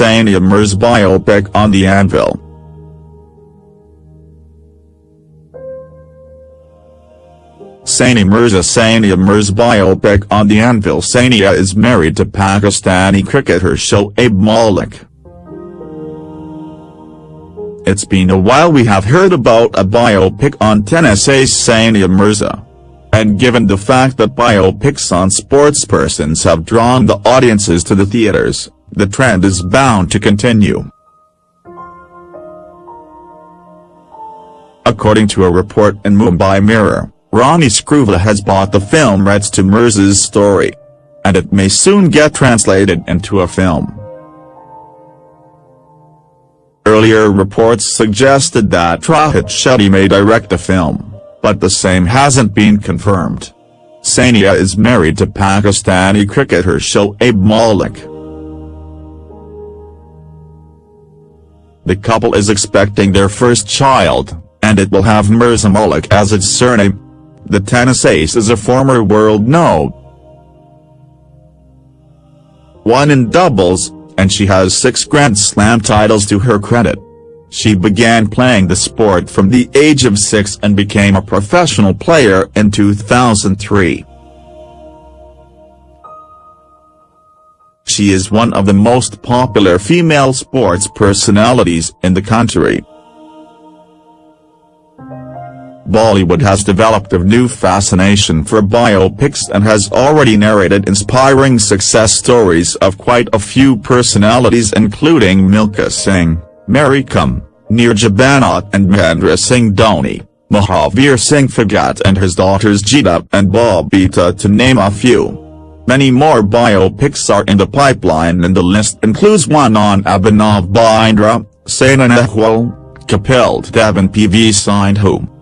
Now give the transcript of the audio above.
Sania Mirza biopic on the anvil. Sania Mirza Sania Mirza biopic on the anvil Sania is married to Pakistani cricketer Shoaib Malik. It's been a while we have heard about a biopic on tennis ace Sania Mirza. And given the fact that biopics on sportspersons have drawn the audiences to the theaters, the trend is bound to continue. According to a report in Mumbai Mirror, Ronnie Screwvala has bought the film rights to Mirza's story. And it may soon get translated into a film. Earlier reports suggested that Rohit Shetty may direct the film, but the same hasn't been confirmed. Sania is married to Pakistani cricketer Shoaib Malik. The couple is expecting their first child, and it will have Mirza Malik as its surname. The tennis ace is a former world no. 1 in doubles, and she has six Grand Slam titles to her credit. She began playing the sport from the age of six and became a professional player in 2003. She is one of the most popular female sports personalities in the country. Bollywood has developed a new fascination for biopics and has already narrated inspiring success stories of quite a few personalities including Milkha Singh, Mary Kom, Neerja Bhanot and Mahendra Singh Dhoni, Mahavir Singh Phogat and his daughters Geeta and Babita to name a few. Many more biopics are in the pipeline and the list includes one on Abhinav Bindra, Saina Nehwal, Kapil Dev and PV Sindhu.